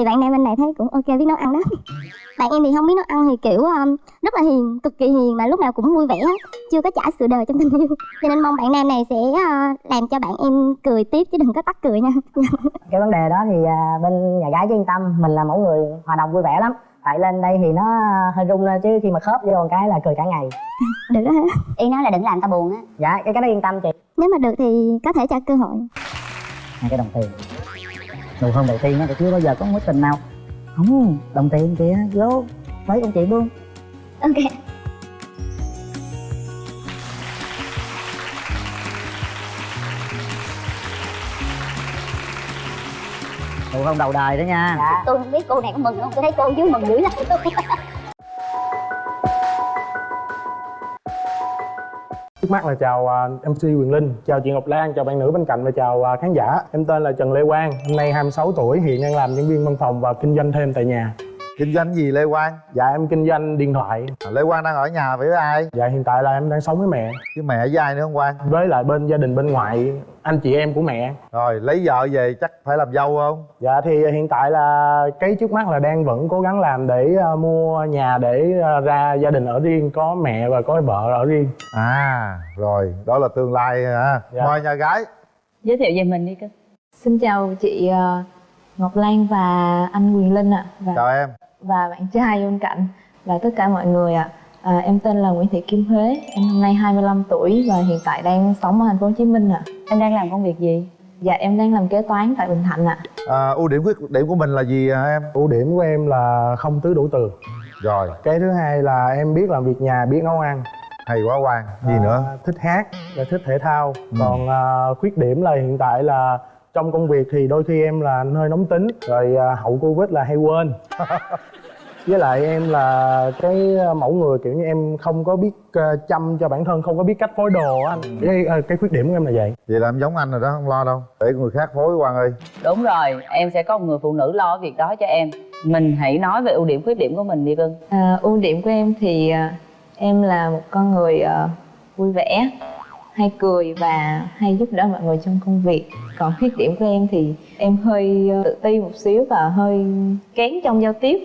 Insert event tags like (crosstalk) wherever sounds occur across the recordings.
thì bạn nam bên này thấy cũng ok biết nấu ăn đó bạn em thì không biết nấu ăn thì kiểu um, rất là hiền cực kỳ hiền mà lúc nào cũng vui vẻ chưa có trả sự đời trong tình yêu. Cho nên mong bạn nam này sẽ uh, làm cho bạn em cười tiếp chứ đừng có tắt cười nha. (laughs) Cái vấn đề đó thì uh, bên nhà gái chứ yên tâm mình là mẫu người hòa đồng vui vẻ lắm. Tại lên đây thì nó hơi rung lên chứ khi mà khớp vô một cái là cười cả ngày. (laughs) Được đó hả ý nói là đừng làm ta buồn á. Dạ cái cái đó yên tâm chị. Nếu mà được thì có thể cho cơ hội. Hai cái đồng tiền nụ hôn đầu tiên á thì chưa bao giờ có mối tình nào. Không đồng tiền kìa vô mấy ông chị luôn. Ok. Nụ hôn đầu đời đó nha. Dạ. tôi không biết cô này có mừng không? Tôi thấy cô dưới mừng dữ lắm (laughs) Trước mắt là chào à, uh, MC Quyền Linh, chào chị Ngọc Lan, chào bạn nữ bên cạnh và chào uh, khán giả. Em tên là Trần Lê Quang, năm nay 26 tuổi, hiện đang làm nhân viên văn phòng và kinh doanh thêm tại nhà kinh doanh gì lê quang? Dạ em kinh doanh điện thoại. à, lê quang đang ở nhà với ai? Dạ hiện tại là em đang sống với mẹ, với mẹ với ai nữa không quang? Với lại bên gia đình bên ngoại, anh chị em của mẹ. rồi lấy vợ về chắc phải làm dâu không? Dạ thì hiện tại là cái trước mắt là đang vẫn cố gắng làm để uh, mua nhà để uh, ra gia đình ở riêng, có mẹ và có vợ ở riêng. à rồi đó là tương lai hả? Dạ. mời nhà gái. Giới thiệu về mình đi cưng Xin chào chị ờ, Ngọc Lan và anh Quyền Linh ạ. Và chào em và bạn trai bên cạnh và tất cả mọi người ạ. À, em tên là Nguyễn Thị Kim Huế, em năm nay 25 tuổi và hiện tại đang sống ở thành phố Hồ Chí Minh ạ. em đang làm công việc gì Dạ em đang làm kế toán tại Bình Thạnh ạ. à, ưu điểm khuyết điểm của mình là gì hả em Ưu điểm của em là không tứ đủ tường. rồi Cái thứ hai là em biết làm việc nhà, biết nấu ăn. hay quá quang gì À, nữa thích hát và thích thể thao Ừ. còn à, khuyết điểm là hiện tại là trong công việc thì đôi khi em là hơi nóng tính rồi à, hậu covid là hay quên. (laughs) Với lại em là cái mẫu người kiểu như em không có biết à, chăm cho bản thân không có biết cách phối đồ á anh. Cái, à, cái khuyết điểm của em là vậy. Vậy là em giống anh rồi đó không lo đâu. Để người khác phối quang ơi. Đúng rồi em sẽ có một người phụ nữ lo việc đó cho em. Mình hãy nói về ưu điểm khuyết điểm của mình đi cưng À, ưu điểm của em thì em là một con người ờ, vui vẻ, hay cười và hay giúp đỡ mọi người trong công việc. Còn khuyết điểm của em thì em hơi ờ, tự ti một xíu và hơi kén trong giao tiếp.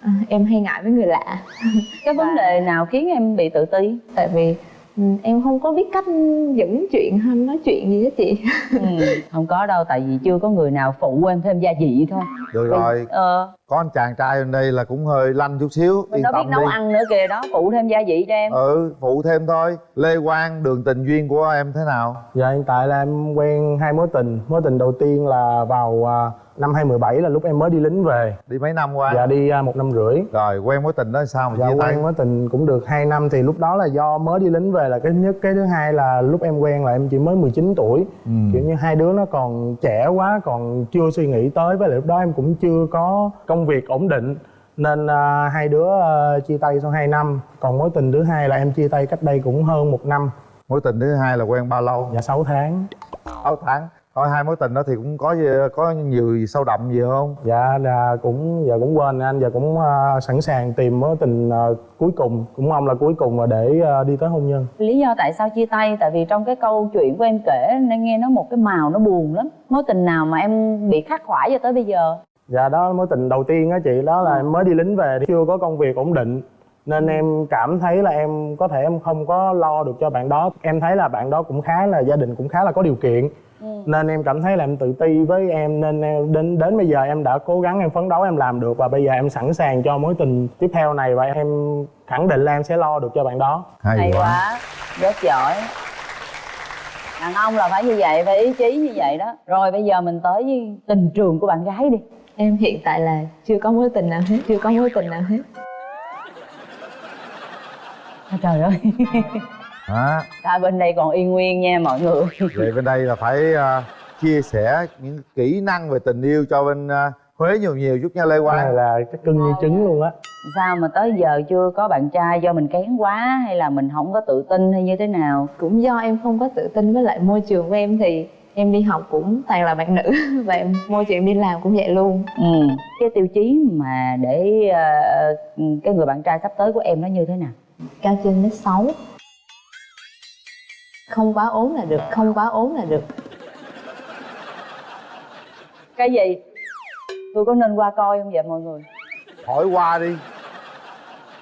À, em hay ngại với người lạ. cái vấn đề nào khiến em bị tự ti tại vì ừ, em không có biết cách dẫn chuyện hay nói chuyện gì hết chị. Ừ, không có đâu tại vì chưa có người nào phụ em thêm gia vị thôi. Được rồi. ờ. Có anh chàng trai bên đây là cũng hơi lanh chút xíu mình yên đâu biết nấu đi. ăn nữa kìa đó phụ thêm gia vị cho em. Ừ phụ thêm thôi. Lê quang đường tình duyên của em thế nào? Dạ hiện tại là em quen hai mối tình. Mối tình đầu tiên là vào à, năm 2017 là lúc em mới đi lính về. Đi mấy năm qua? Dạ đi à, một năm rưỡi. Rồi quen mối tình đó sao mà Dạ chia tay? quen mối tình cũng được 2 năm thì lúc đó là do mới đi lính về là cái nhất cái thứ hai là lúc em quen là em chỉ mới 19 tuổi. Ừ. kiểu như hai đứa nó còn trẻ quá còn chưa suy nghĩ tới với lại lúc đó em cũng chưa có công việc ổn định. Nên à, hai đứa à, chia tay sau 2 năm. Còn mối tình thứ hai là em chia tay cách đây cũng hơn một năm. Mối tình thứ hai là quen bao lâu? Dạ 6 tháng. 6 tháng thôi hai mối tình đó thì cũng có có nhiều gì sâu đậm gì không? Dạ là cũng giờ cũng quên anh giờ cũng à, sẵn sàng tìm mối tình à, cuối cùng. Cũng mong là cuối cùng là để à, đi tới hôn nhân. Lý do tại sao chia tay tại vì trong cái câu chuyện của em kể nên nghe nó một cái màu nó buồn lắm. Mối tình nào mà em bị khắc khoải cho tới bây giờ? Dạ đó mối tình đầu tiên á chị đó là em mới đi lính về thì chưa có công việc ổn định nên em cảm thấy là em có thể em không có lo được cho bạn đó. Em thấy là bạn đó cũng khá là gia đình cũng khá là có điều kiện nên em cảm thấy là em tự ti với em nên em, đến đến bây giờ em đã cố gắng em phấn đấu em làm được và bây giờ em sẵn sàng cho mối tình tiếp theo này và em khẳng định là em sẽ lo được cho bạn đó. Hay, hay quá. Rất giỏi. Đàn ông là phải như vậy phải ý chí như vậy đó. Rồi bây giờ mình tới với tình trường của bạn gái đi. Em hiện tại là chưa có mối tình nào hết chưa có mối tình nào hết. À, trời ơi (laughs) Hả? ta bên đây còn y nguyên nha mọi người. (laughs) Vậy bên đây là phải à, chia sẻ những kỹ năng về tình yêu cho bên à, Huế nhiều nhiều chút nha Lê Quang. Là cái cưng như trứng luôn á. Sao mà tới giờ chưa có bạn trai do mình kén quá hay là mình không có tự tin hay như thế nào? Cũng do em không có tự tin với lại môi trường của em thì em đi học cũng toàn là bạn nữ (laughs) và em, môi trường đi làm cũng vậy luôn. Ừ. Cái tiêu chí mà để ờ, cái người bạn trai sắp tới của em nó như thế nào? Cao trên mét sáu không quá ốm là được không quá ốm là được. Cái gì? Tôi có nên qua coi không vậy mọi người? Hỏi qua đi.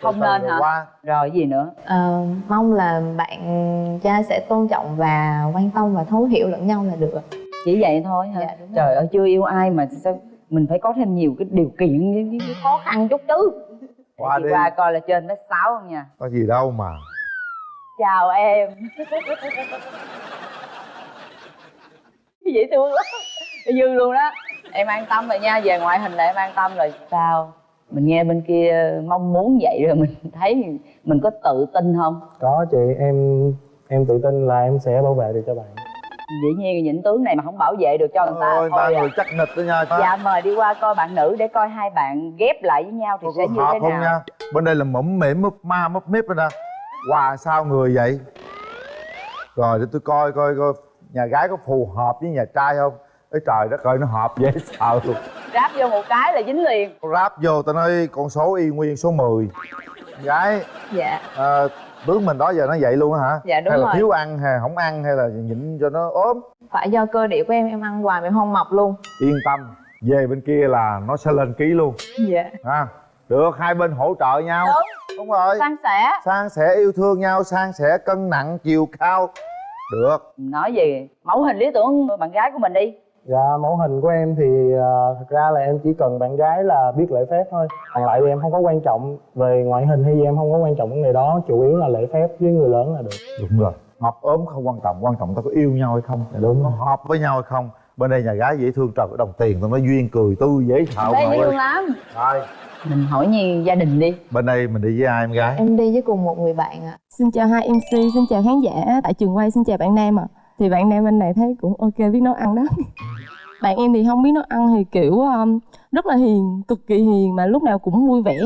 Không Từ nên hả? qua. Rồi gì nữa? Ờ, mong là bạn trai sẽ tôn trọng và quan tâm và thấu hiểu lẫn nhau là được chỉ vậy thôi hả? Dạ, đúng rồi. trời ơi chưa yêu ai mà sao mình phải có thêm nhiều cái điều kiện với, với khó khăn chút chứ Qua đi. qua coi là trên mét sáu không nha? Có gì đâu mà chào em. Dễ thương lắm dư luôn đó. Em an tâm rồi nha về ngoại hình là em an tâm rồi. Sao? Mình nghe bên kia mong muốn vậy rồi mình thấy mình có tự tin không? Có chị em em tự tin là em sẽ bảo vệ được cho bạn. Dĩ nhiên những tướng này mà không bảo vệ được cho người ta. Ôi ta thôi à. người chắc nịch đó nha. Dạ mời đi qua coi bạn nữ để coi hai bạn ghép lại với nhau thì có sẽ như thế không nào? nha? Bên đây là mõm mỉm mấp ma mấp mếp rồi nè quà sao người vậy? Rồi để tôi coi coi coi. Nhà gái có phù hợp với nhà trai không? Ê trời đất ơi nó hợp dễ sợ luôn. Ráp vô một cái là dính liền. Ráp vô tao nói con số y nguyên số 10 gái dạ. à, tướng mình đó giờ nó vậy luôn hả? Dạ, đúng hay là rồi. thiếu ăn hay không ăn hay là nhịn cho nó ốm? Phải do cơ địa của em em ăn hoài mà em không mập luôn. Yên tâm về bên kia là nó sẽ lên ký luôn. Dạ. Ha được hai bên hỗ trợ nhau. Đúng. Đúng rồi. San sẻ. San sẻ yêu thương nhau san sẻ cân nặng chiều cao. Được. Nói gì? Mẫu hình lý tưởng bạn gái của mình đi. Dạ, mẫu hình của em thì ờ, thật ra là em chỉ cần bạn gái là biết lễ phép thôi. Còn lại thì em không có quan trọng về ngoại hình hay gì em không có quan trọng vấn đề đó. Chủ yếu là lễ phép với người lớn là được. Đúng rồi. Mập ốm không quan trọng quan trọng ta có yêu nhau hay không? Dạ, đúng. Có hợp với nhau hay không bên đây nhà gái dễ thương trời đồng tiền tao nói duyên cười tươi dễ sợ dễ thương lắm. Rồi. Mình hỏi như gia đình đi. Bên đây mình đi với ai em gái? Em đi với cùng một người bạn ạ. Xin chào hai MC, xin chào khán giả. Tại trường quay, xin chào bạn Nam ạ. Thì bạn Nam bên này thấy cũng ok biết nấu ăn đó. (laughs) bạn em thì không biết nấu ăn thì kiểu um, rất là hiền, cực kỳ hiền mà lúc nào cũng vui vẻ,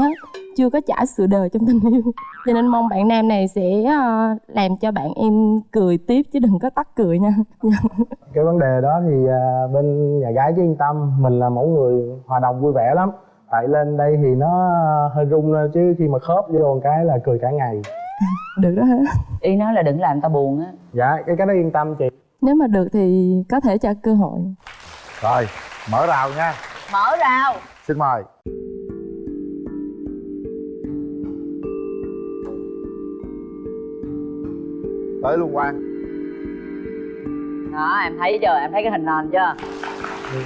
chưa có trải sự đời trong tình yêu. Cho nên mong bạn Nam này sẽ uh, làm cho bạn em cười tiếp chứ đừng có tắt cười nha. (laughs) Cái vấn đề đó thì à, bên nhà gái chứ yên tâm Mình là mẫu người hòa đồng vui vẻ lắm Tại lên đây thì nó hơi rung lên chứ khi mà khớp vô một cái là cười cả ngày (laughs) được đó hả? ý nói là đừng làm ta buồn á Dạ, cái cái đó yên tâm chị Nếu mà được thì có thể cho cơ hội. rồi mở rào nha mở rào. Xin mời. Tới luôn quang. Đó em thấy chưa? Em thấy cái hình nền chưa?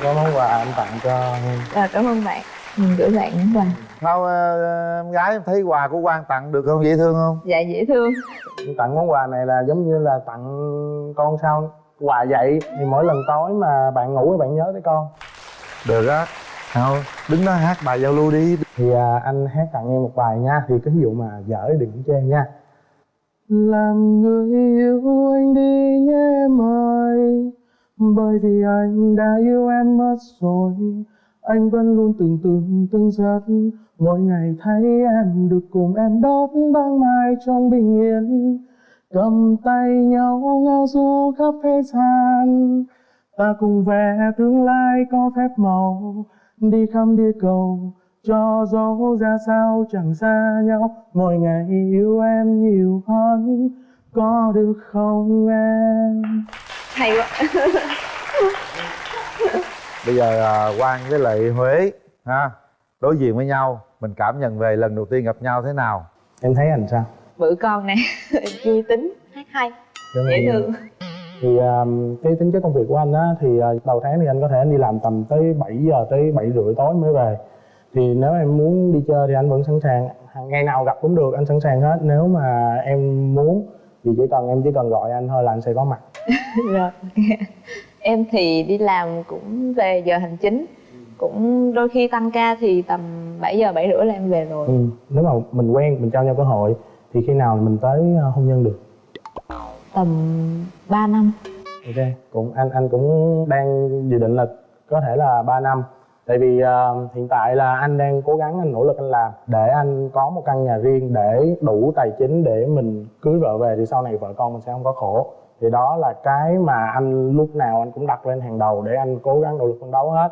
Có món quà em tặng cho em Rồi, cảm ơn bạn. Mình gửi bạn món quà. Sao ờ, em gái em thấy quà của quang tặng được không? Dễ thương không? Dạ dễ thương. Em tặng món quà này là giống như là tặng con sao quà vậy. Thì mỗi lần tối mà bạn ngủ thì bạn nhớ tới con được á sao đứng đó hát bài giao lưu đi. Thì à, anh hát tặng em một bài nha. Thì cái ví dụ mà dở thì đừng chê nha. Làm người yêu anh đi nhé em ơi bởi vì anh đã yêu em mất rồi. Anh vẫn luôn tưởng tượng từng giấc. Mỗi ngày thấy em được cùng em đốt ban mai trong bình yên. Cầm tay nhau ngao du khắp thế gian ta cùng vẽ tương lai có phép màu đi khắp địa cầu cho dấu ra sao chẳng xa nhau. Mỗi ngày yêu em nhiều hơn có được không em? Hay quá. (laughs) Bây giờ à, quang với lại huế ha đối diện với nhau mình cảm nhận về lần đầu tiên gặp nhau thế nào? Em thấy anh sao? Bự con nè (laughs) vui tính. Hát hay. Dễ thương thì um, cái tính chất công việc của anh á thì uh, đầu tháng thì anh có thể anh đi làm tầm tới 7 giờ tới 7 rưỡi tối mới về. Thì nếu em muốn đi chơi thì anh vẫn sẵn sàng hàng ngày nào gặp cũng được anh sẵn sàng hết. Nếu mà em muốn thì chỉ cần em chỉ cần gọi anh thôi là anh sẽ có mặt. (laughs) Rồi. (laughs) Em thì đi làm cũng về giờ hành chính. Cũng đôi khi tăng ca thì tầm 7 giờ 7 rưỡi là em về rồi. Ừ. nếu mà mình quen mình trao nhau cơ hội thì khi nào mình tới uh, hôn nhân được tầm 3 năm. Ok cũng anh anh cũng đang dự định là có thể là 3 năm. Tại vì uh, hiện tại là anh đang cố gắng anh nỗ lực anh làm. Để anh có một căn nhà riêng để đủ tài chính để mình cưới vợ về thì sau này vợ con mình sẽ không có khổ. Thì đó là cái mà anh lúc nào anh cũng đặt lên hàng đầu để anh cố gắng nỗ lực phấn đấu hết.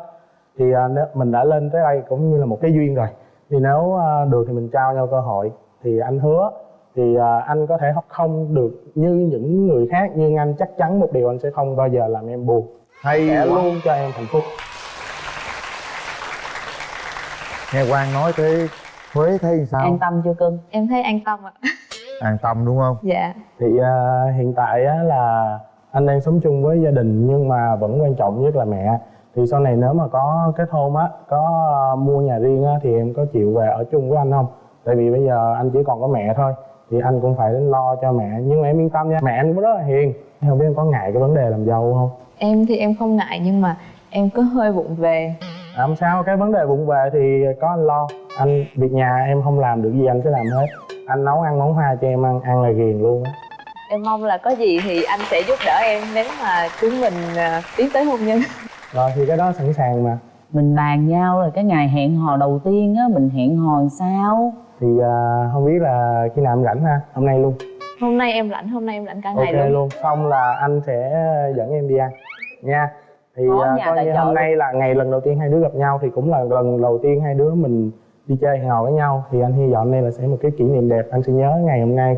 Thì uh, mình đã lên tới đây cũng như là một cái duyên rồi. Thì nếu uh, được thì mình trao nhau cơ hội. Thì anh hứa thì ờ, anh có thể không được như những người khác nhưng anh chắc chắn một điều anh sẽ không bao giờ làm em buồn. Hay sẽ luôn cho em hạnh phúc. Nghe Quang nói tới Huế thấy sao? An tâm chưa cưng em thấy an tâm ạ. (laughs) An tâm đúng không? Dạ. Thì à, hiện tại á, là anh đang sống chung với gia đình nhưng mà vẫn quan trọng nhất là mẹ. Thì sau này nếu mà có kết hôn á có à, mua nhà riêng á thì em có chịu về ở chung với anh không? Tại vì bây giờ anh chỉ còn có mẹ thôi thì anh cũng phải đến lo cho mẹ nhưng mà em yên tâm nha. Mẹ anh cũng rất là hiền. Không biết em có ngại cái vấn đề làm dâu không? Em thì em không ngại nhưng mà em có hơi vụng về. À, không sao. Cái vấn đề vụng về thì có anh lo. Anh việc nhà em không làm được gì anh sẽ làm hết. Anh nấu ăn món hoa cho em ăn ăn là ghiền luôn á. Em mong là có gì thì anh sẽ giúp đỡ em nếu mà chúng mình à, tiến tới hôn nhân. Rồi thì cái đó sẵn sàng mà. Mình bàn nhau rồi cái ngày hẹn hò đầu tiên á mình hẹn hò làm sao thì à, không biết là khi nào em rảnh ha? Hôm nay luôn. Hôm nay em rảnh hôm nay em rảnh cả ngày luôn. luôn. Xong là anh sẽ dẫn em đi ăn nha. Thì Có à, coi như hôm luôn. nay là ngày lần đầu tiên hai đứa gặp nhau thì cũng là lần đầu tiên hai đứa mình đi chơi hẹn hò với nhau. Thì anh hy vọng đây là sẽ một cái kỷ niệm đẹp. Anh sẽ nhớ ngày hôm nay.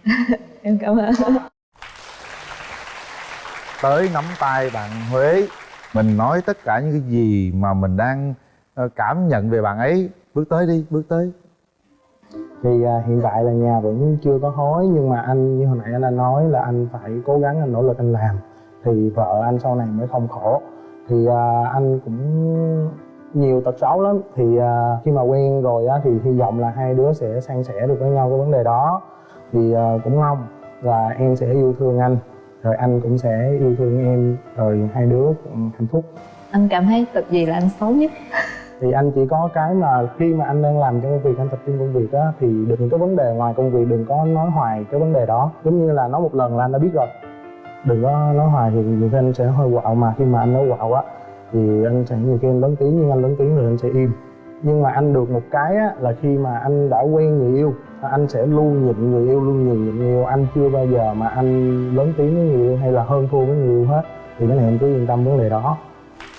(laughs) Em cảm ơn. Tới nắm tay bạn Huế mình nói tất cả những cái gì mà mình đang ờ, cảm nhận về bạn ấy bước tới đi bước tới. Thì à, hiện tại là nhà vẫn chưa có hối nhưng mà anh như hồi nãy anh đã nói là anh phải cố gắng anh nỗ lực anh làm. Thì vợ anh sau này mới không khổ. Thì à, anh cũng nhiều tật xấu lắm. Thì à, khi mà quen rồi á thì hy vọng là hai đứa sẽ san sẻ được với nhau cái vấn đề đó. Thì à, cũng mong là em sẽ yêu thương anh rồi anh cũng sẽ yêu thương em rồi hai đứa cũng hạnh phúc. Anh cảm thấy tật gì là anh xấu nhất? Thì anh chỉ có cái mà khi mà anh đang làm trong công việc, anh tập trung công việc á, thì đừng có vấn đề ngoài công việc đừng có nói hoài cái vấn đề đó. Giống như là nói một lần là anh đã biết rồi. Đừng có nói hoài thì nhiều khi anh sẽ hơi quạo mà khi mà anh nói quạo á, thì anh sẽ nhiều khi anh lớn tiếng, nhưng anh lớn tiếng rồi anh sẽ im. Nhưng mà anh được một cái á, là khi mà anh đã quen người yêu anh sẽ luôn nhịn người yêu, luôn nhường nhịn người yêu. Anh chưa bao giờ mà anh lớn tiếng với người yêu hay là hơn thua với người yêu hết. Thì cái này em cứ yên tâm vấn đề đó.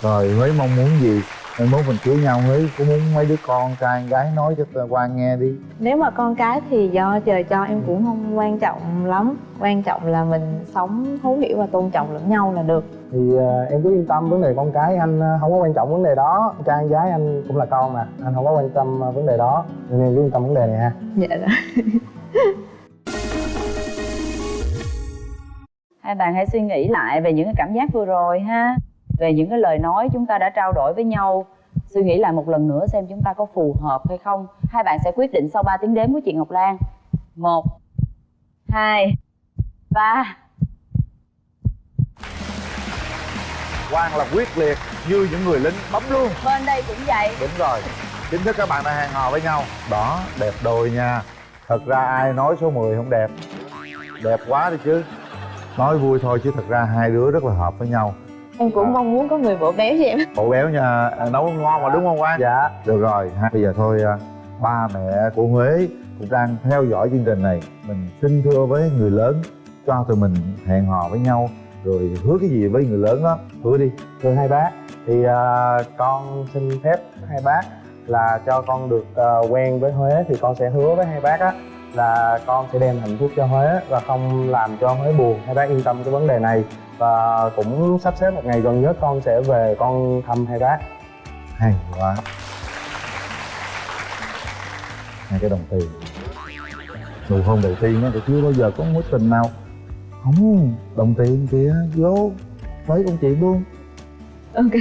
Rồi, với mong muốn gì? Mai mốt mình cưới nhau Huế có muốn mấy đứa con trai gái nói cho Quang nghe đi. Nếu mà con cái thì do trời cho em cũng không quan trọng lắm. Quan trọng là mình sống thấu hiểu và tôn trọng lẫn nhau là được. Thì à, em cứ yên tâm vấn đề con cái anh à, không có quan trọng vấn đề đó. Trai gái anh cũng là con mà anh không có quan tâm à, vấn đề đó. Nên em cứ yên tâm vấn đề này ha. Dạ rồi. Hai bạn hãy suy nghĩ lại về những cái cảm giác vừa rồi ha về những cái lời nói chúng ta đã trao đổi với nhau suy nghĩ lại một lần nữa xem chúng ta có phù hợp hay không. Hai bạn sẽ quyết định sau 3 tiếng đếm của chị Ngọc Lan. Một hai ba. Quang là quyết liệt như những người lính bấm luôn. Bên đây cũng vậy. Đúng rồi. Chính thức các bạn đã hẹn hò với nhau. Đó đẹp đôi nha. Thật ra ai nói số 10 không đẹp? Đẹp quá đi chứ. Nói vui thôi chứ thật ra hai đứa rất là hợp với nhau em cũng mong muốn có người vỗ béo cho em. Bộ béo nha. À, nấu ngon mà đúng không Quang dạ được rồi. Ha bây giờ thôi à, ba mẹ của Huế cũng đang theo dõi chương trình này. Mình xin thưa với người lớn cho tụi mình hẹn hò với nhau rồi hứa cái gì với người lớn đó hứa đi. Thưa hai bác thì à, con xin phép hai bác là cho con được à, quen với Huế thì con sẽ hứa với hai bác á là con sẽ đem hạnh phúc cho Huế và không làm cho Huế buồn. Hai bác yên tâm cái vấn đề này và cũng sắp xếp một ngày gần nhất con sẽ về con thăm hai bác. Hay quá. Hai cái đồng tiền. Nụ hôn đầu tiên á thì chưa bao giờ có mối tình nào. Không đồng tiền kìa vô. Với con chị luôn ok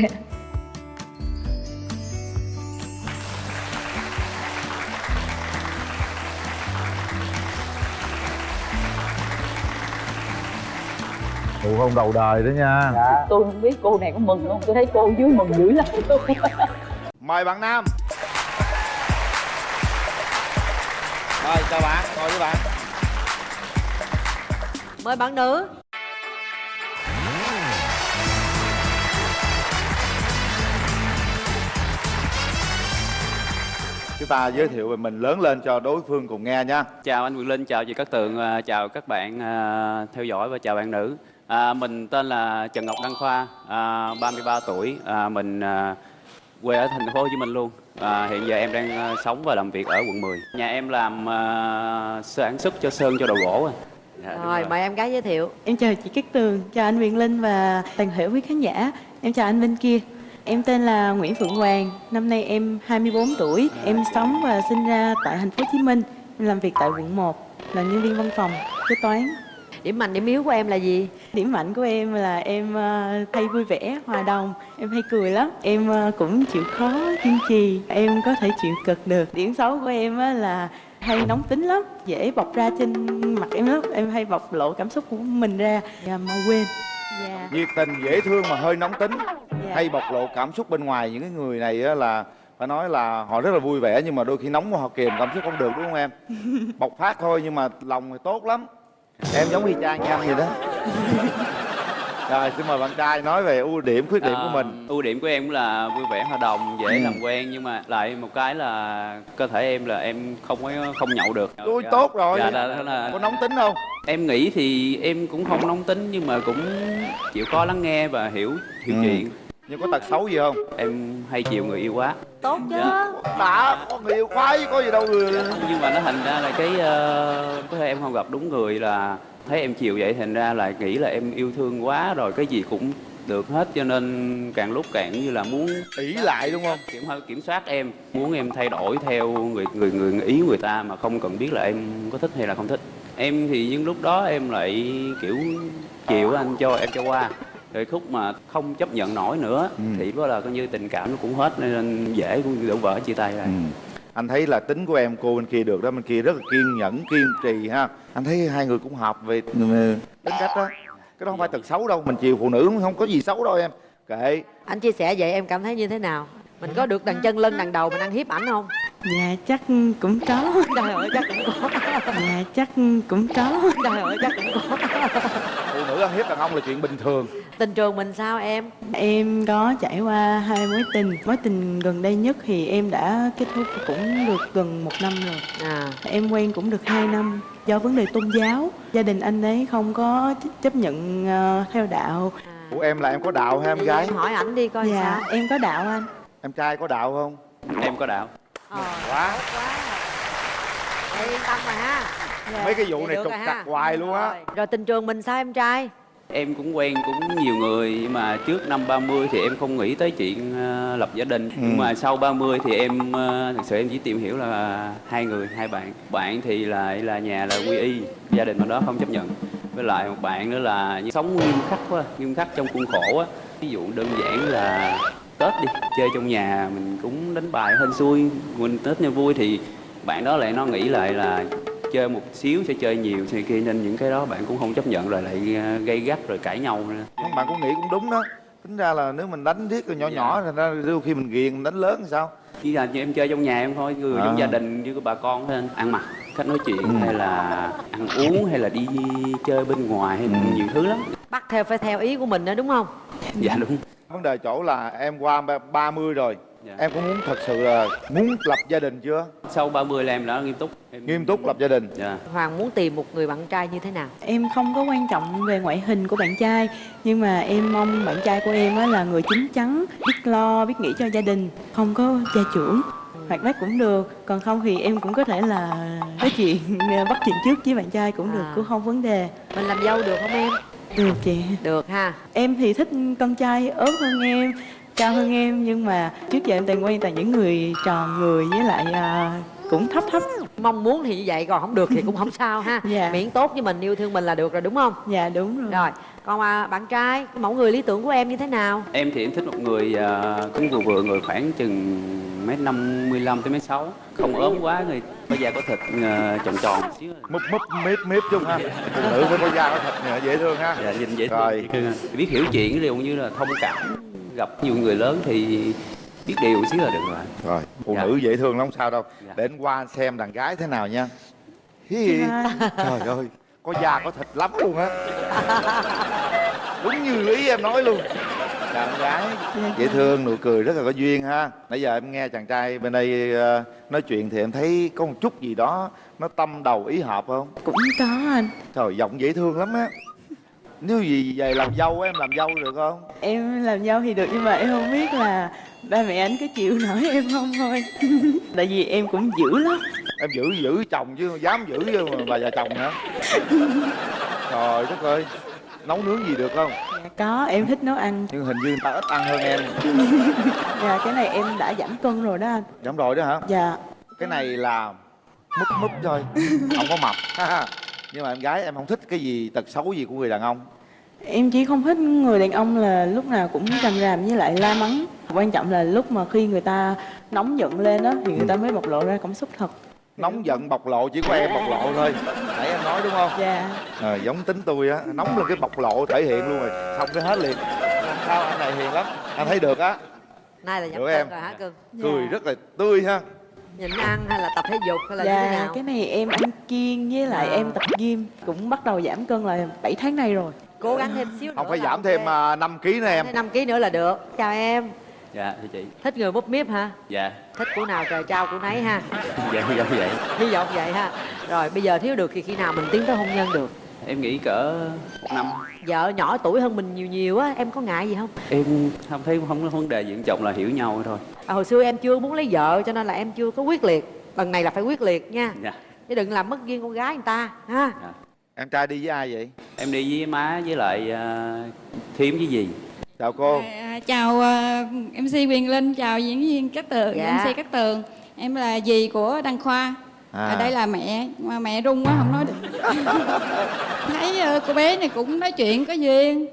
hôn đầu đời đó nha. Dạ. Tôi không biết cô này có mừng không? Tôi thấy cô dưới mừng dữ lắm. Mời bạn nam. Rồi chào bạn, ngồi với bạn. Mời bạn nữ. Chúng ta giới thiệu về mình lớn lên cho đối phương cùng nghe nha. Chào anh Quyền Linh, chào chị Cát Tường, à, chào các bạn à, theo dõi và chào bạn nữ. À, mình tên là Trần Ngọc Đăng Khoa, à, 33 tuổi, à, mình à, quê ở thành phố Hồ Chí Minh luôn. À, hiện giờ em đang à, sống và làm việc ở quận 10. Nhà em làm à, sản xuất cho sơn cho đồ gỗ. à. Dạ, đúng Rồi mời em gái giới thiệu Em chào chị Cát Tường, chào anh Quyền Linh và toàn thể quý khán giả Em chào anh bên kia Em tên là Nguyễn Phượng Hoàng, năm nay em 24 tuổi. Em sống và sinh ra tại thành phố Hồ Chí Minh. Em làm việc tại quận 1, là nhân viên văn phòng, kế toán. Điểm mạnh điểm yếu của em là gì Điểm mạnh của em là em ờ, hay vui vẻ, hòa đồng, em hay cười lắm. Em ờ, cũng chịu khó, kiên trì, em có thể chịu cực được. Điểm xấu của em á là hay nóng tính lắm, dễ bộc ra trên mặt em lắm. Em hay bộc lộ cảm xúc của mình ra, và mau quên. Dạ. nhiệt tình dễ thương mà hơi nóng tính hay bộc lộ cảm xúc bên ngoài những cái người này á là phải nói là họ rất là vui vẻ nhưng mà đôi khi nóng quá họ kiềm cảm xúc không được đúng không em (laughs) bộc phát thôi nhưng mà lòng thì tốt lắm em giống y chang như anh vậy đó rồi xin mời bạn trai nói về ưu điểm khuyết điểm của À, mình ưu điểm của em cũng là vui vẻ hòa đồng dễ Ừ. làm quen nhưng mà lại một cái là cơ thể em là em không có không nhậu được Ui, Dạ. tốt rồi. dạ, đó là... có nóng tính không em nghĩ thì em cũng không nóng tính nhưng mà cũng chịu khó lắng nghe và hiểu hiểu Ừ. chuyện nhưng có tật xấu gì không? Em hay chiều người yêu quá. Tốt chứ. Dạ. đã có người yêu khoái có gì đâu người nhưng mà nó thành ra là cái ờ, có thể em không gặp đúng người là thấy em chiều vậy thành ra là nghĩ là em yêu thương quá rồi cái gì cũng được hết. Cho nên càng lúc càng như là muốn ỷ lại đúng không? Kiểm kiểm soát em muốn em thay đổi theo người người người ý người ta mà không cần biết là em có thích hay là không thích. Em thì những lúc đó em lại kiểu chịu anh cho em cho qua rồi khúc mà không chấp nhận nổi nữa Ừ. thì đó là coi như tình cảm nó cũng hết nên dễ cũng đổ vỡ chia tay rồi Ừ. anh thấy là tính của em cô bên kia được đó bên kia rất là kiên nhẫn kiên trì ha. Anh thấy hai người cũng hợp về ừ, tính cách đó. Cái đó không phải tật xấu đâu mình chiều phụ nữ không có gì xấu đâu em. Kệ. Anh chia sẻ vậy em cảm thấy như thế nào? Mình có được đằng chân lưng đằng đầu mình ăn hiếp ảnh không? Dạ chắc cũng có. Trời ơi chắc cũng có. Dạ chắc cũng có. Trời ơi chắc cũng có ăn hiếp đàn ông là chuyện bình thường. Tình trường mình sao em? Em có trải qua hai mối tình. Mối tình gần đây nhất thì em đã kết thúc cũng được gần một năm rồi. À. Em quen cũng được 2 năm. Do vấn đề tôn giáo Gia đình anh ấy không có chấp nhận ờ, theo đạo. Của em là em có đạo hay em gái? Em hỏi ảnh đi coi Dạ sao. em có đạo anh. Em trai có đạo không? Em có đạo. Ờ. Quá. Vậy yên tâm rồi ha. Mấy cái vụ Vậy này ha. trặc hoài luôn á. Rồi. rồi tình trường mình sao em trai em cũng quen cũng nhiều người nhưng mà trước năm 30 thì em không nghĩ tới chuyện ờ, lập gia đình. Nhưng Ừ. mà sau 30 thì em ờ, thực sự em chỉ tìm hiểu là hai người hai bạn. Bạn thì lại là nhà là quy y gia đình bên đó không chấp nhận. Với lại một bạn nữa là sống nghiêm khắc quá nghiêm khắc trong khuôn khổ á. Ví dụ đơn giản là tết đi chơi trong nhà mình cũng đánh bài hên xui. Mình tết như vui thì bạn đó lại nó nghĩ lại là chơi một xíu sẽ chơi nhiều thì kia nên những cái đó bạn cũng không chấp nhận rồi lại ờ, gây gắt rồi cãi nhau nữa không bạn cũng nghĩ cũng đúng đó tính ra là nếu mình đánh thiết rồi nhỏ nhỏ thì ra đôi khi mình ghiền mình đánh lớn thì sao chỉ là như em chơi trong nhà em thôi người À. trong gia đình như bà con thôi anh. ăn mặc cách nói chuyện Ừ. hay là ăn uống hay là đi chơi bên ngoài hay Ừ. nhiều thứ lắm bắt theo phải theo ý của mình đó đúng không dạ đúng vấn đề chỗ là em qua ba- 30 rồi Dạ. em có muốn thật sự là muốn lập gia đình chưa? Sau 30 là em đã nghiêm túc. Em... nghiêm túc lập gia đình. Dạ. Hoàng muốn tìm một người bạn trai như thế nào? Em không có quan trọng về ngoại hình của bạn trai Nhưng mà em mong bạn trai của em á là người chín chắn Biết lo, biết nghĩ cho gia đình Không có gia trưởng. Hoạt bát cũng được Còn không thì em cũng có thể là nói chuyện bắt chuyện trước với bạn trai cũng được À. Cũng không vấn đề. Mình làm dâu được không em? Được chị. Được ha. Em thì thích con trai ốm hơn em Cao hơn em Nhưng mà trước giờ em toàn quen toàn những người tròn người Với lại à, cũng thấp thấp. Mong muốn thì như vậy còn không được thì cũng không sao ha. (laughs) Dạ. miễn tốt với mình yêu thương mình là được rồi đúng không? Dạ đúng rồi. Rồi còn à, bạn trai cái mẫu người lý tưởng của em như thế nào? Em thì em thích một người à, cũng vừa vừa người khoảng chừng mét năm mươi lăm tới mét sáu. Không ốm quá người có da có thịt à, tròn tròn múp múp miếp miếp chung ha. Phụ nữ phải có da có thịt dễ thương ha. Dạ nhìn dễ Rồi. thương biết hiểu chuyện dụ như là thông cảm. Gặp nhiều người lớn thì biết điều xíu là được rồi. Rồi phụ Dạ. nữ dễ thương lắm không sao đâu. Dạ. để anh qua xem đàn gái thế nào nha. Trời ơi có da có thịt lắm luôn á. Đúng như ý em nói luôn. Đàn gái dễ thương nụ cười rất là có duyên ha. Nãy giờ em nghe chàng trai bên đây ờ, nói chuyện thì em thấy có một chút gì đó nó tâm đầu ý hợp không? Cũng có anh. Trời giọng dễ thương lắm á. Nếu gì về làm dâu em làm dâu được không? Em làm dâu thì được nhưng mà em không biết là ba mẹ anh có chịu nổi em không thôi. (laughs) Tại vì em cũng dữ lắm. Em giữ giữ chồng chứ dám giữ chứ mà bà già chồng hả? Trời đất ơi nấu nướng gì được không? Dạ có em thích nấu ăn. Nhưng hình như người ta ít ăn hơn em. (laughs) Dạ cái này em đã giảm cân rồi đó anh. Giảm rồi đó hả? Dạ. Cái này là múp múp thôi không có mập. (laughs) Nhưng mà em gái em không thích cái gì tật xấu gì của người đàn ông em chỉ không thích người đàn ông là lúc nào cũng trầm ràm với lại la mắng. Quan trọng là lúc mà khi người ta nóng giận lên đó thì người ta mới bộc lộ ra cảm xúc thật. Nóng giận bộc lộ chỉ có em bộc lộ thôi. Nãy em nói đúng không? Dạ. À, giống tính tôi á nóng lên cái bộc lộ thể hiện luôn rồi. Xong cái hết liền. Sao anh này hiền lắm? Anh thấy được á. Nay là cân em. rồi hả cưng cười rất là tươi ha. Nhịn ăn hay là tập thể dục hay là như thế dạ nào? cái này em ăn kiêng với lại À. em tập gym cũng bắt đầu giảm cân là 7 tháng nay rồi cố gắng thêm xíu không nữa phải giảm thêm uh, 5 kg nữa em. Năm ký nữa là được. Chào em. Dạ thưa chị. Thích người múp míp hả? Dạ. Thích của nào trời trao của nấy ha. (laughs) Dạ dạ vậy. Hy vọng vậy ha. Rồi bây giờ thiếu được thì khi nào mình tiến tới hôn nhân được? Em nghĩ cỡ một năm. Vợ nhỏ tuổi hơn mình nhiều nhiều á em có ngại gì không? Em không thấy không có vấn đề gì quan trọng là hiểu nhau thôi. À, hồi xưa em chưa muốn lấy vợ cho nên là em chưa có quyết liệt. Lần này là phải quyết liệt nha. Dạ. Chứ đừng làm mất duyên con gái người ta ha em trai đi với ai vậy em đi với má với lại uh, thím với gì chào cô À, chào uh, MC Quyền Linh, chào diễn viên Cát Tường, Dạ. MC Cát Tường. Em là dì của Đăng Khoa. À. À. đây là mẹ, mà mẹ run quá không nói được. (laughs) Thấy ờ, cô bé này cũng nói chuyện có duyên,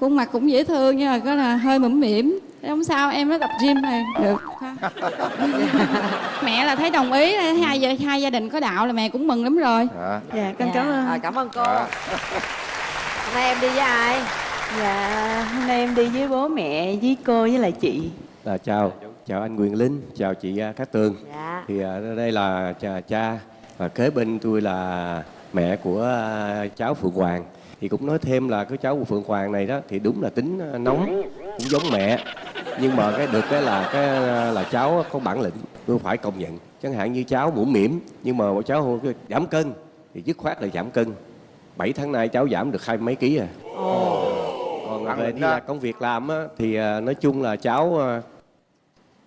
khuôn mặt cũng dễ thương nhưng mà có là hơi mũm mỉm. Không sao, em nó tập gym này được. ha. (laughs) mẹ là thấy đồng ý, hai gia, hai gia đình có đạo là mẹ cũng mừng lắm rồi. dạ dạ con cảm ơn à, cảm ơn cô Dạ. (laughs) hôm nay em đi với ai dạ hôm nay em đi với bố mẹ với cô với lại chị Là chào, chào anh Quyền Linh, chào chị à, Cát Tường. dạ Thì à, đây là cha, cha và kế bên tôi là mẹ của à, cháu Phượng Hoàng. Thì cũng nói thêm là cái cháu của Phượng Hoàng này đó thì đúng là tính nóng, cũng giống mẹ. Nhưng mà cái được cái là cái à, là cháu có bản lĩnh, tôi phải công nhận. Chẳng hạn như cháu mũm mỉm nhưng mà cháu giảm cân thì dứt khoát là giảm cân. 7 tháng nay cháu giảm được hai mấy ký à. Còn Bản về đi là công việc làm á, thì à, nói chung là cháu à,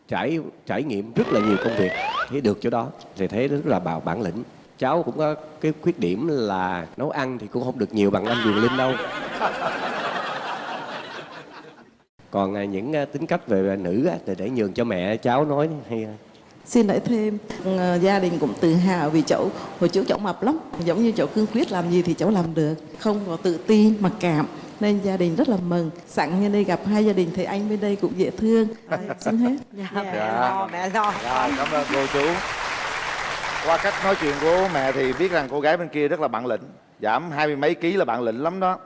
trải trải nghiệm rất là nhiều công việc thấy được chỗ đó thì thấy rất là bảo bản lĩnh cháu cũng có cái khuyết điểm là nấu ăn thì cũng không được nhiều bằng anh Quyền Linh đâu (laughs) còn à, những à, tính cách về nữ á, thì để nhường cho mẹ cháu nói hay Xin nói thêm, gia đình cũng tự hào vì cháu, hồi trước cháu mập lắm, giống như cháu cương quyết làm gì thì cháu làm được, không có tự tin, mặc cảm. Nên gia đình rất là mừng. Sẵn như đây gặp hai gia đình thì anh bên đây cũng dễ thương. À, (laughs) xin hết. dạ, Dạ. mẹ lo mẹ lo cảm ơn cô chú qua cách nói chuyện của mẹ thì biết rằng cô gái bên kia rất là bạn lĩnh giảm hai mươi mấy ký là bạn lĩnh lắm đó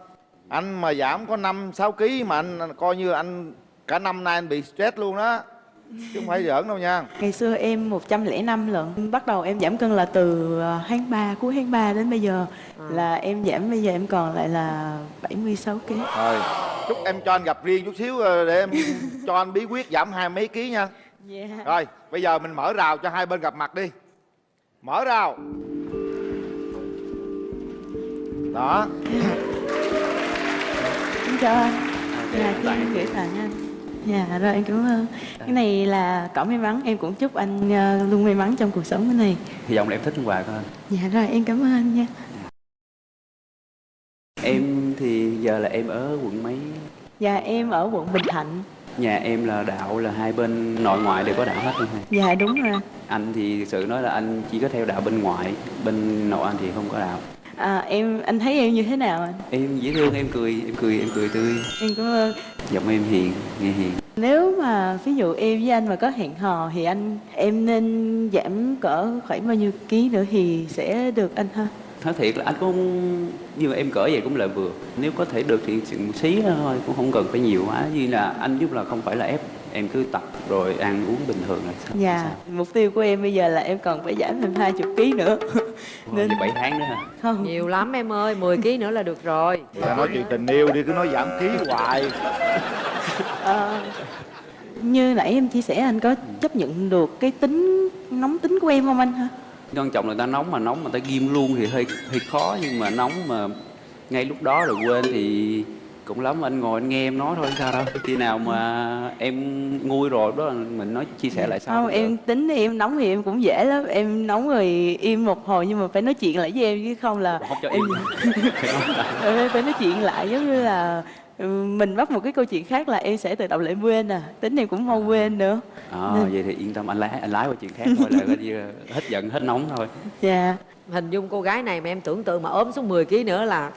anh mà giảm có năm sáu ký mà anh coi như anh cả năm nay anh bị stress luôn đó. Chứ không phải giỡn đâu nha. Ngày xưa em 105 lận. Bắt đầu em giảm cân là từ ờ, tháng 3 cuối tháng 3 đến bây giờ. Là em giảm bây giờ em còn lại là 76 kg rồi chúc em cho anh gặp riêng chút xíu ờ, để em cho anh bí quyết giảm hai mấy ký nha. Dạ. Rồi bây giờ mình mở rào cho hai bên gặp mặt đi. Mở rào. Đó. Xin chào anh. Dạ, cho em gửi tặng anh. Dạ, rồi em cảm ơn. Cái này là cỏ may mắn, em cũng chúc anh ờ, luôn may mắn trong cuộc sống cái này. Hy vọng là em thích quà của anh. Dạ rồi, em cảm ơn anh nha. Em thì giờ là em ở quận mấy? Dạ, em ở quận Bình Thạnh. Nhà em là đạo là hai bên nội ngoại đều có đạo hết luôn thầy Dạ, đúng rồi. Anh thì thực sự nói là anh chỉ có theo đạo bên ngoại bên nội anh thì không có đạo à, Em, anh thấy em như thế nào anh? em dễ thương em cười em cười em cười tươi. Em cảm ơn. Giọng em hiền nghe hiền. Nếu mà ví dụ em với anh mà có hẹn hò Thì anh em nên giảm cỡ khoảng bao nhiêu ký nữa thì sẽ được anh ha? Nói thiệt là anh cũng như em cỡ vậy cũng là vừa. Nếu có thể được thì một xí thôi cũng không cần phải nhiều quá. Như là anh giúp là không phải là ép em cứ tập rồi ăn uống bình thường là sao? Dạ, mục tiêu của em bây giờ là em còn phải giảm thêm 20 kg nữa. Nên bảy tháng nữa hả? Không. Nhiều lắm em ơi 10 kg nữa là được rồi. Ta nói chuyện tình yêu đi cứ nói giảm ký hoài. Ờ, như nãy em chia sẻ anh có chấp nhận được cái tính nóng tính của em không anh ha? quan trọng là ta nóng mà nóng mà ta ghim luôn thì hơi hơi khó nhưng mà nóng mà ngay lúc đó rồi quên thì cũng lắm anh ngồi anh nghe em nói thôi sao đâu. Khi nào mà em nguôi rồi đó là mình nói chia sẻ lại sau Không, em tính thì em nóng thì em cũng dễ lắm. Em nóng rồi im một hồi nhưng mà phải nói chuyện lại với em chứ không là không cho em im (laughs) Ừ, phải nói chuyện lại giống như là ừ, mình bắt một cái câu chuyện khác là em sẽ tự động lại quên à. Tính em cũng mau quên nữa. Ờ, Nên- vậy thì yên tâm anh lái anh lái qua chuyện khác thôi là coi như hết giận hết nóng thôi. Dạ. Hình dung cô gái này mà em tưởng tượng mà ốm xuống 10 kg nữa là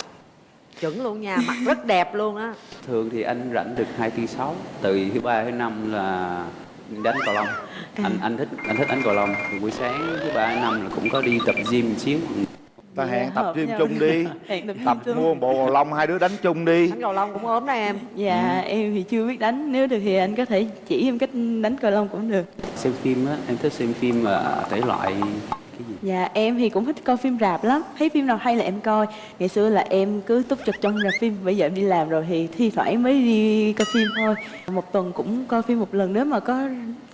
chuẩn luôn nha mặt rất đẹp luôn á. Thường thì anh rảnh được hai tư sáu từ thứ ba thứ năm là đánh cầu lông. Anh anh thích anh thích đánh cầu lông. Buổi sáng thứ ba thứ năm là cũng có đi tập gym một xíu. Ta hẹn tập hợp gym chung đi. (laughs) Tập tập mua một bộ cầu lông hai đứa đánh chung đi. Đánh cầu lông cũng ốm đó em. Dạ em thì chưa biết đánh. Nếu được thì anh có thể chỉ em cách đánh cầu lông cũng được. Xem phim á em thích xem phim uh, thể loại Dạ em thì cũng thích coi phim rạp lắm. Thấy phim nào hay là em coi. Ngày xưa là em cứ túc trực trong rạp phim Bây giờ em đi làm rồi thì thi thoảng mới đi coi phim thôi. Một tuần cũng coi phim một lần Nếu mà có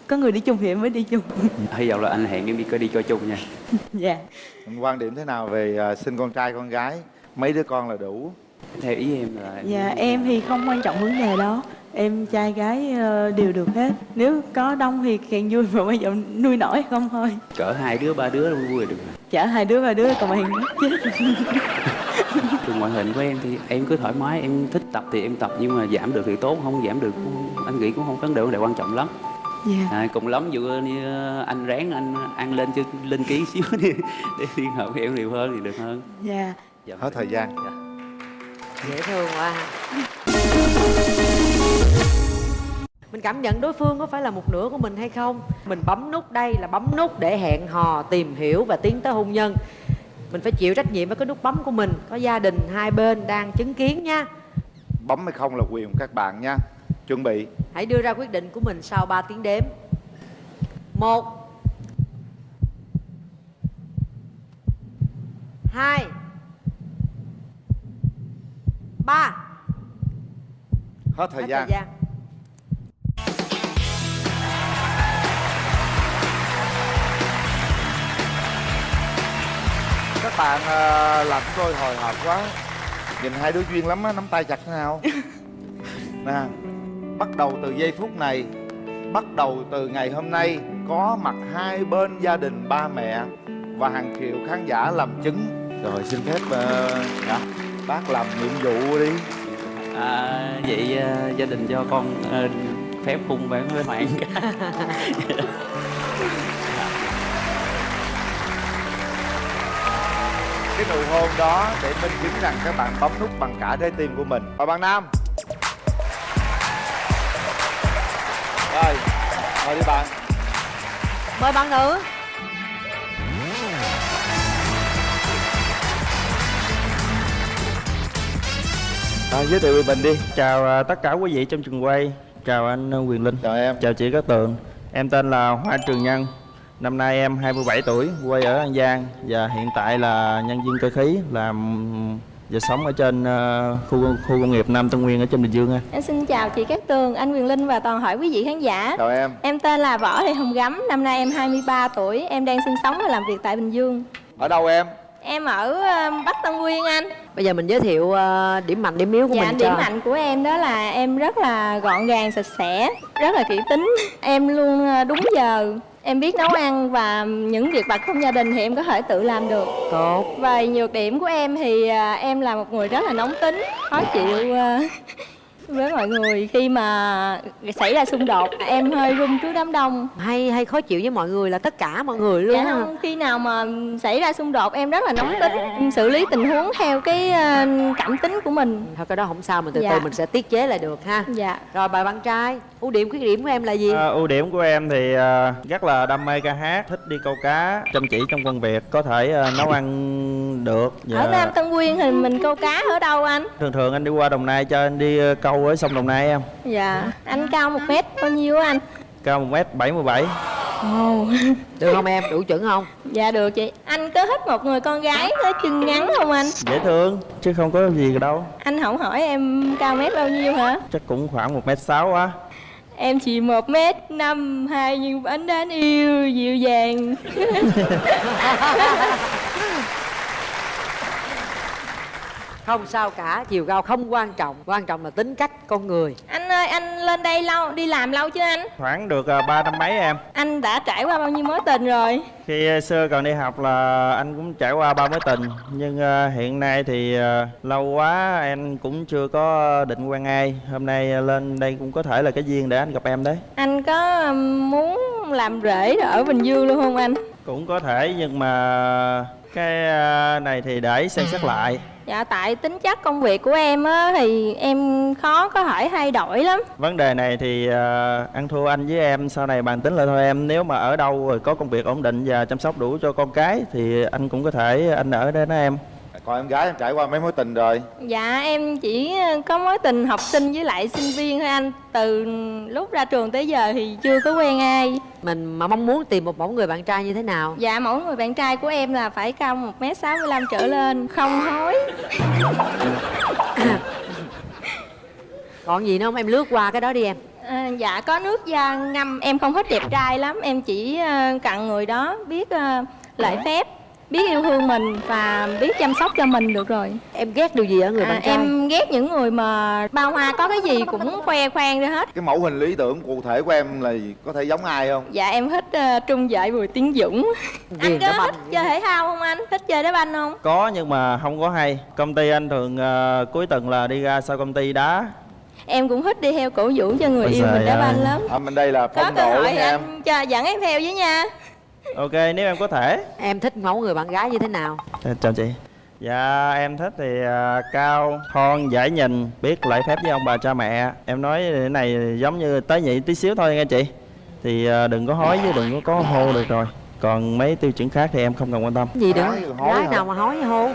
có người đi chung thì em mới đi chung. (laughs) Hy vọng là anh hẹn em đi coi đi coi chung nha. (laughs) Dạ. Quan điểm thế nào về à, sinh con trai con gái? Mấy đứa con là đủ? Theo ý em là Dạ em thì không quan trọng vấn đề đó Em trai gái ờ, đều được hết. Nếu có đông thì càng vui Mà bây giờ nuôi nổi không thôi. Cỡ hai đứa ba đứa là vui được. Chở hai đứa ba đứa còn mày chết. (laughs) Từ ngoại hình của em thì em cứ thoải mái em thích tập thì em tập nhưng mà giảm được thì tốt không giảm được cũng, anh nghĩ cũng không vấn đề vấn đề quan trọng lắm. Dạ. À, cùng lắm dụ như anh ráng anh ăn lên chứ lên ký xíu (laughs) đi để liên hợp với em nhiều hơn thì được hơn. Dạ. Dạ. hết thời gian. Dễ thương quá mình cảm nhận đối phương có phải là một nửa của mình hay không? Mình bấm nút đây là bấm nút để hẹn hò tìm hiểu và tiến tới hôn nhân. Mình phải chịu trách nhiệm với cái nút bấm của mình. Có gia đình hai bên đang chứng kiến nha. Bấm hay không là quyền của các bạn nha. Chuẩn bị. Hãy đưa ra quyết định của mình sau 3 tiếng đếm. Một. Hai. Ba. Hết thời Hết gian. thời gian bạn à, làm tôi hồi hộp quá. Nhìn hai đứa duyên lắm á nắm tay chặt thế nào? (laughs) Nè bắt đầu từ giây phút này bắt đầu từ ngày hôm nay có mặt hai bên gia đình ba mẹ và hàng triệu khán giả làm chứng. Rồi xin phép uh, bác làm nhiệm vụ đi. À, vậy à, gia đình cho con à, phép hung bạn với hoàng cái nụ hôn đó để minh chứng rằng các bạn bấm nút bằng cả trái tim của mình. Và bạn nam. Rồi mời đi bạn. Mời bạn nữ. À, giới thiệu về mình đi. Chào à, tất cả quý vị trong trường quay. Chào anh à, Quyền Linh. Chào em. Chào chị Cát Tường. Em tên là Hoa Trường Nhân Năm nay em 27 tuổi Quê ở An Giang Và hiện tại là nhân viên cơ khí Làm và sống ở trên à, khu khu công nghiệp Nam Tân Nguyên ở trên Bình Dương ha. Em xin chào chị Cát Tường, anh Quyền Linh và toàn thể quý vị khán giả. Chào em. Em tên là Võ Thị Hồng Gấm, năm nay em 23 tuổi, em đang sinh sống và làm việc tại Bình Dương. ở đâu em Em ở ờ, Bắc Tân Nguyên anh. bây giờ mình giới thiệu ờ, điểm mạnh điểm yếu của Dạ, mình điểm cho mạnh của em đó là em rất là gọn gàng, sạch sẽ, rất là kỹ tính. Em luôn ờ, đúng giờ, em biết nấu ăn và những việc vặt trong gia đình thì em có thể tự làm được. Tốt. Về nhược điểm của em thì ờ, em là một người rất là nóng tính, khó chịu ờ, với mọi người khi mà xảy ra xung đột em hơi run trước đám đông. Hay hay khó chịu với mọi người là tất cả mọi người luôn dạ không khi nào mà xảy ra xung đột em rất là nóng tính xử lý tình huống theo cái ờ, cảm tính của mình. Thôi cái đó không sao mình từ Dạ. từ mình sẽ tiết chế lại được ha. Dạ. Rồi bài bạn trai ưu điểm khuyết điểm của em là gì? À, ưu điểm của em thì à, rất là đam mê ca hát, thích đi câu cá, chăm chỉ trong công việc, có thể à, nấu ăn được. Và ở Nam Tân Nguyên thì mình câu cá ở đâu anh? Thường thường anh đi qua Đồng Nai cho anh đi câu ở sông Đồng Nai em. dạ anh cao một mét bao nhiêu á anh Cao 1m77. Ồ. được không em đủ chuẩn không dạ được chị anh có thích một người con gái có chân ngắn không anh Dễ thương chứ không có gì đâu. anh không hỏi em cao mét bao nhiêu hả Chắc cũng khoảng 1m6 á. Em chỉ một mét năm hai nhưng vẫn đáng yêu dịu dàng (laughs) không sao cả chiều cao không quan trọng quan trọng là tính cách con người. Anh ơi anh lên đây lâu đi làm lâu chưa anh? Khoảng được à, ba năm mấy em. Anh đã trải qua bao nhiêu mối tình rồi? Khi à, xưa còn đi học là anh cũng trải qua ba mối tình nhưng à, hiện nay thì lâu quá em cũng chưa có định quen ai. Hôm nay lên đây cũng có thể là cái duyên để anh gặp em đấy. Anh có muốn làm rể ở bình dương luôn không anh? Cũng có thể nhưng mà cái này thì để xem xét lại dạ tại tính chất công việc của em á thì em khó có thể thay đổi lắm. Vấn đề này thì uh, ăn thua anh với em sau này bàn tính lại thôi em. Nếu mà ở đâu rồi có công việc ổn định và chăm sóc đủ cho con cái thì anh cũng có thể anh ở đây đó em còn em gái em trải qua mấy mối tình rồi? Dạ em chỉ có mối tình học sinh với lại sinh viên thôi anh. Từ lúc ra trường tới giờ thì chưa có quen ai. Mình mà mong muốn tìm một mẫu người bạn trai như thế nào? Dạ mẫu người bạn trai của em là phải cao một m sáu mươi lăm trở lên không hối (coughs) còn gì nữa không? Em lướt qua cái đó đi em. À, dạ có nước da ngâm em không thích đẹp trai lắm. Em chỉ ờ, cặn người đó biết uh, lễ phép biết yêu thương mình và biết chăm sóc cho mình được rồi. Em ghét điều gì ở người à, bạn trai? em ghét những người mà bao hoa có cái gì cũng khoe khoang ra hết. Cái mẫu hình lý tưởng cụ thể của em là gì? có thể giống ai không? Dạ em thích uh, trung vệ bùi tiến dũng. Anh có thích chơi thể thao không anh? Thích chơi đá banh không? Có nhưng mà không có hay. Công ty anh thường à, cuối tuần là đi ra sau công ty đá. Em cũng thích đi theo cổ vũ cho người Ôi yêu mình đá banh lắm. À, bên đây là có phong cơ độ em. anh cho dẫn em theo với nha ok nếu em có thể. Em thích mẫu người bạn gái như thế nào? À, chào chị. Dạ em thích thì à, cao thon dễ nhìn biết lễ phép với ông bà cha mẹ. Em nói cái này giống như tế nhị tí xíu thôi nghe chị. Thì à, đừng có hối với đừng có có hô được rồi. Còn mấy tiêu chuẩn khác thì em không cần quan tâm. Gì nữa Gái nào mà hối hô?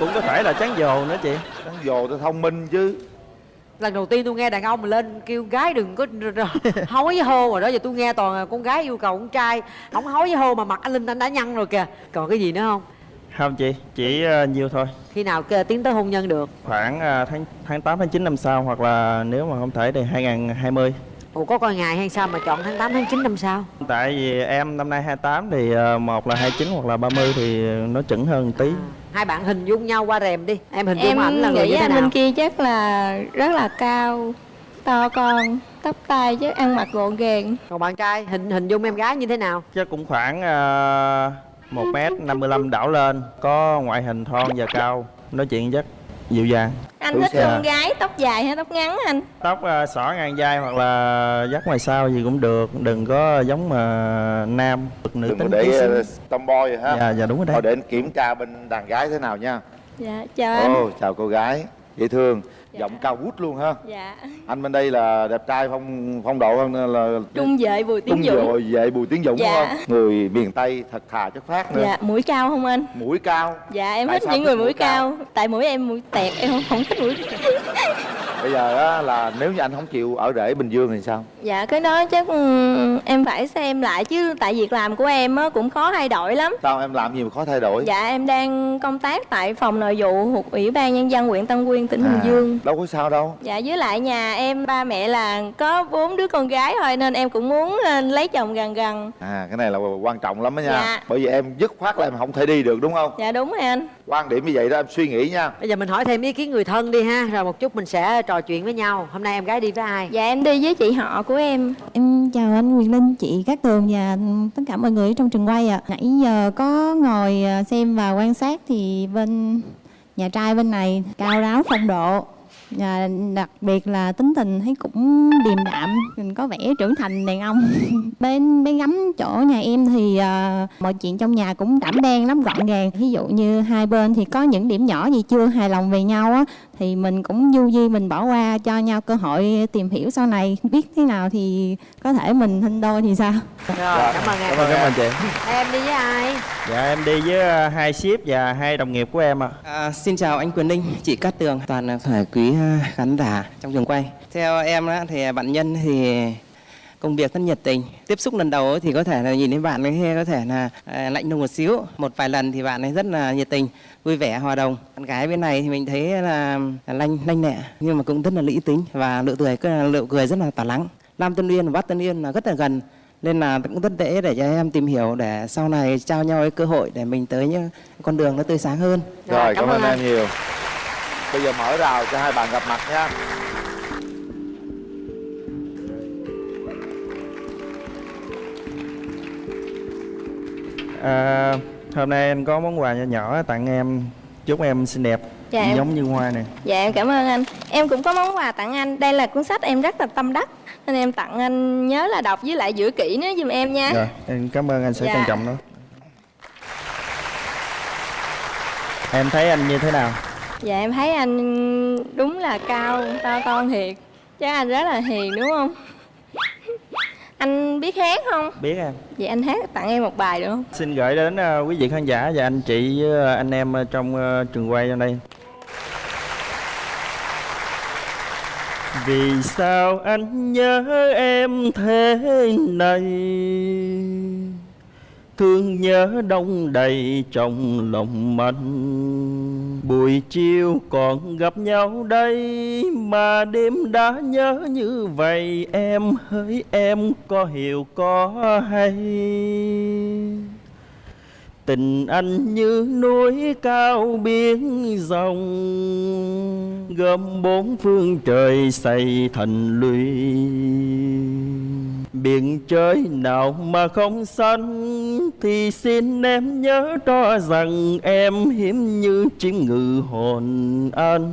Cũng có thể là chán dồ nữa chị. Đáng dồ tôi thông minh chứ lần đầu tiên tôi nghe đàn ông mà lên kêu gái đừng có (laughs) hối với hô rồi đó. Giờ tôi nghe toàn con gái yêu cầu con trai không hối với hô mà mặt anh linh anh đã nhăn rồi kìa. Còn cái gì nữa không? Không chị chỉ à, nhiều thôi. Khi nào tiến tới hôn nhân được? Khoảng à, tháng tháng 8 tháng 9 năm sau hoặc là nếu mà không thể thì 2020 ủa có coi ngày hay sao mà chọn tháng 8 tháng 9 năm sau tại vì em năm nay 28 thì à, một là 29 hoặc là 30 thì nó chuẩn hơn một tí. Hai bạn hình dung nhau qua rèm đi. Em hình dung em ảnh là người nghĩ như thế anh nào? bên kia chắc là rất là cao to con tóc tai chứ ăn mặc gọn gàng. Còn bạn trai hình hình dung em gái như thế nào? Chắc cũng khoảng à, một mét 55 đảo lên có ngoại hình thon và cao. Nói chuyện chắc dịu dàng. Anh thích con gái tóc dài hay tóc ngắn anh? Tóc à, xõa ngang vai hoặc là dắt ngoài sau gì cũng được. Đừng có giống mà nam nữ đừng tính để uh, tomboy rồi ha. Dạ, dạ, đúng rồi đấy. Thôi để anh kiểm tra bên đàn gái thế nào nha. Dạ chào anh. Chào cô gái. Dễ thương giọng cao vút luôn ha. Dạ. Anh bên đây là đẹp trai phong phong độ hơn là trung vệ bùi tiến trung dũng. Rồi vệ bùi tiến dũng Dạ. không? Người miền tây thật thà chất phát nữa. Dạ mũi cao không anh? Mũi cao. Dạ em Tại thích những người mũi mũi cao? tại mũi em mũi tẹt em không, không thích mũi bây giờ á, là nếu như anh không chịu ở rể bình dương thì sao? Dạ cái đó chắc ừ, em phải xem lại chứ tại việc làm của em á, cũng khó thay đổi lắm. Sao em làm gì mà khó thay đổi? Dạ em đang công tác tại phòng nội vụ thuộc ủy ban nhân dân huyện tân uyên tỉnh bình dương đâu có sao đâu Dạ với lại nhà em ba mẹ là có bốn đứa con gái thôi nên em cũng muốn ờ, lấy chồng gần gần. à cái này là quan trọng lắm đó nha Dạ. bởi vì em dứt khoát là em không thể đi được đúng không Dạ đúng rồi anh. quan điểm như vậy đó em suy nghĩ nha bây giờ mình hỏi thêm ý kiến người thân đi ha rồi một chút mình sẽ trò chuyện với nhau hôm nay em gái đi với ai Dạ em đi với chị họ của em. Em chào anh Quyền Linh, chị Cát Tường và tất cả mọi người ở trong trường quay ạ. Nãy giờ có ngồi à, xem và quan sát thì bên nhà trai bên này cao ráo phong độ à, đặc biệt là tính tình thấy cũng điềm đạm mình có vẻ trưởng thành đàn ông. (laughs) Bên bên gắm chỗ nhà em thì à, mọi chuyện trong nhà cũng đảm đen lắm gọn gàng. Ví dụ như hai bên thì có những điểm nhỏ gì chưa hài lòng về nhau á thì mình cũng du di mình bỏ qua cho nhau cơ hội tìm hiểu sau này. Biết thế nào thì có thể mình sinh đôi thì sao? Rồi cảm ơn em. Cảm ơn cảm ơn chị. Em đi với ai? Dạ em đi với à, hai ship và hai đồng nghiệp của em ạ. À, xin chào anh Quyền Linh, chị Cát Tường, toàn là phải quý à, khán giả trong trường quay. Theo em á, thì bạn nhân thì công việc rất nhiệt tình. Tiếp xúc lần đầu thì có thể là nhìn thấy bạn ấy có thể là à, lạnh lùng một xíu. Một vài lần thì bạn ấy rất là nhiệt tình, vui vẻ, hòa đồng. Bạn gái bên này thì mình thấy là, là lanh lanh lẹ nhưng mà cũng rất là lý tính và nụ cười nụ cười rất là tỏa lắng. Nam Tân Uyên và Bắc Tân Uyên là rất là gần nên là cũng rất dễ để cho em tìm hiểu để sau này trao nhau cái cơ hội để mình tới những con đường nó tươi sáng hơn. rồi cảm, ơn em nhiều bây giờ mở rào cho hai bạn gặp mặt nha À, hôm nay anh có món quà nhỏ nhỏ tặng em. Chúc em xinh đẹp Dạ, em- giống như hoa này Dạ em cảm ơn anh. Em cũng có món quà tặng anh. Đây là cuốn sách em rất là tâm đắc Nên em tặng anh nhớ là đọc với lại giữ kỹ nó giùm em nha. Rồi em cảm ơn anh sẽ Dạ. trân trọng nó. Em thấy anh như thế nào? Dạ em thấy anh đúng là cao to con thiệt. Chắc anh rất là hiền đúng không Anh biết hát không? Biết em. Vậy anh hát tặng em một bài được không? Xin gửi đến ờ, quý vị khán giả và anh chị với ờ, anh em ờ, trong trường quay trong đây Vì sao anh nhớ em thế này Thương nhớ đông đầy trong lòng mạnh Buổi chiều còn gặp nhau đây, Mà đêm đã nhớ như vậy, Em hỡi em có hiểu, có hay. Tình anh như núi cao biển rộng Gom bốn phương trời xây thành lũy. Biển trời nào mà không xanh thì xin em nhớ cho rằng Em hiếm như chim ngự hồn anh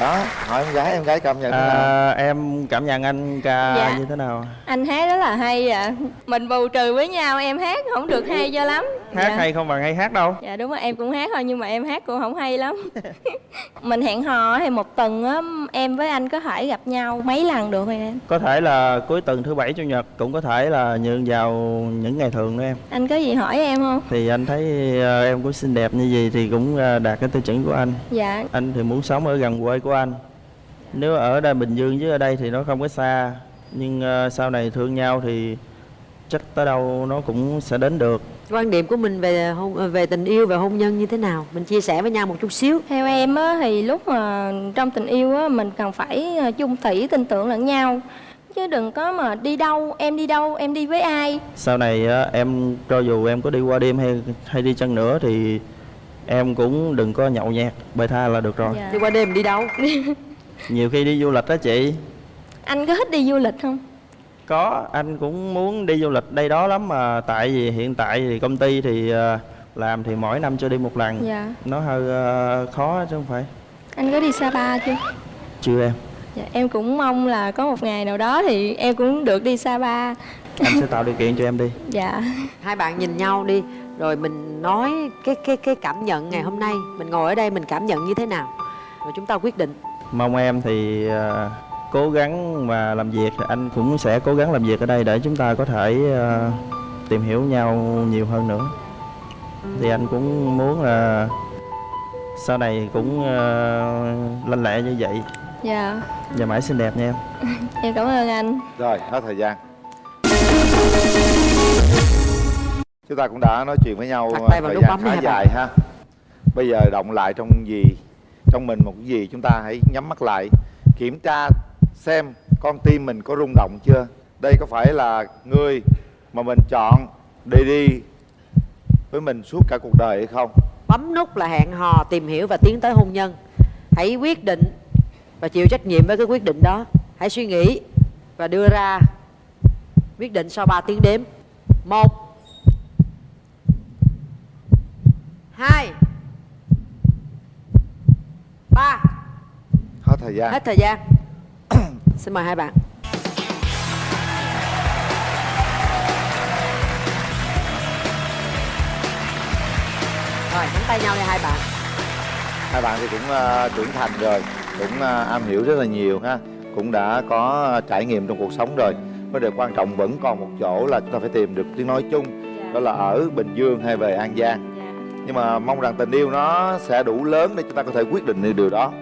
đó hỏi em gái em gái cảm nhận thế nào? à, Em cảm nhận anh ca Dạ. như thế nào? Anh hát rất là hay ạ. Mình bù trừ với nhau em hát không được hay cho lắm. Hát Dạ. hay không bằng hay hát đâu. Dạ đúng rồi em cũng hát thôi nhưng mà em hát cũng không hay lắm. (laughs) Mình hẹn hò thì một tuần á em với anh có thể gặp nhau mấy lần được rồi em? Có thể là cuối tuần thứ bảy chủ nhật Cũng có thể là nhường vào những ngày thường nữa em. Anh có gì hỏi em không? Thì anh thấy ờ, em cũng xinh đẹp như gì Thì cũng ờ, đạt cái tiêu chuẩn của anh. Dạ. Anh thì muốn sống ở gần quê của anh. Nếu ở đây Bình Dương chứ ở đây thì nó không có xa Nhưng ờ, sau này thương nhau thì Chắc tới đâu nó cũng sẽ đến được. Quan điểm của mình về hôn về tình yêu và hôn nhân như thế nào? Mình chia sẻ với nhau một chút xíu. Theo em á thì lúc mà trong tình yêu á mình cần phải ờ, chung thủy tin tưởng lẫn nhau. Chứ đừng có mà đi đâu, em đi đâu, em đi với ai. Sau này á, em cho dù em có đi qua đêm hay hay đi chăng nữa thì em cũng đừng có nhậu nhẹt bê tha là được rồi. Dạ. đi qua đêm đi đâu? (laughs) Nhiều khi đi du lịch đó chị. Anh có thích đi du lịch không? có anh cũng muốn đi du lịch đây đó lắm mà tại vì hiện tại thì công ty thì ờ, làm thì mỗi năm cho đi một lần. Dạ. Nó hơi ờ, khó chứ không phải. Anh có đi Sapa chưa? chưa em. Dạ, em cũng mong là có một ngày nào đó thì em cũng được đi Sapa. Anh sẽ tạo điều kiện cho em đi. Dạ. Hai bạn nhìn nhau đi rồi mình nói cái cái cái cảm nhận ngày hôm nay mình ngồi ở đây mình cảm nhận như thế nào? Rồi chúng ta quyết định. Mong em thì ờ, cố gắng mà làm việc. Anh cũng sẽ cố gắng làm việc ở đây để chúng ta có thể ờ, tìm hiểu nhau nhiều hơn nữa. Thì anh cũng muốn là sau này cũng ờ, lanh lẹ như vậy. Dạ. Và mãi xinh đẹp nha em. (laughs) Em cảm ơn anh. Rồi hết thời gian chúng ta cũng đã nói chuyện với nhau vào thời gian khá dài ha. Bây giờ động lại trong gì trong mình một cái gì chúng ta hãy nhắm mắt lại kiểm tra xem con tim mình có rung động chưa. Đây có phải là người mà mình chọn để đi với mình suốt cả cuộc đời hay không? Bấm nút là hẹn hò tìm hiểu và tiến tới hôn nhân. Hãy quyết định và chịu trách nhiệm với cái quyết định đó. Hãy suy nghĩ và đưa ra quyết định sau 3 tiếng đếm. Một hai. Ba. Hết thời gian. Hết thời gian. (coughs) Xin mời hai bạn. Rồi nắm tay nhau đi hai bạn. Hai bạn thì cũng ờ, trưởng thành rồi cũng ờ, am hiểu rất là nhiều ha. Cũng đã có trải nghiệm trong cuộc sống rồi. Vấn đề quan trọng vẫn còn một chỗ là chúng ta phải tìm được tiếng nói chung. Đó là ở bình dương hay về an giang nhưng mà mong rằng tình yêu nó sẽ đủ lớn để chúng ta có thể quyết định được điều đó.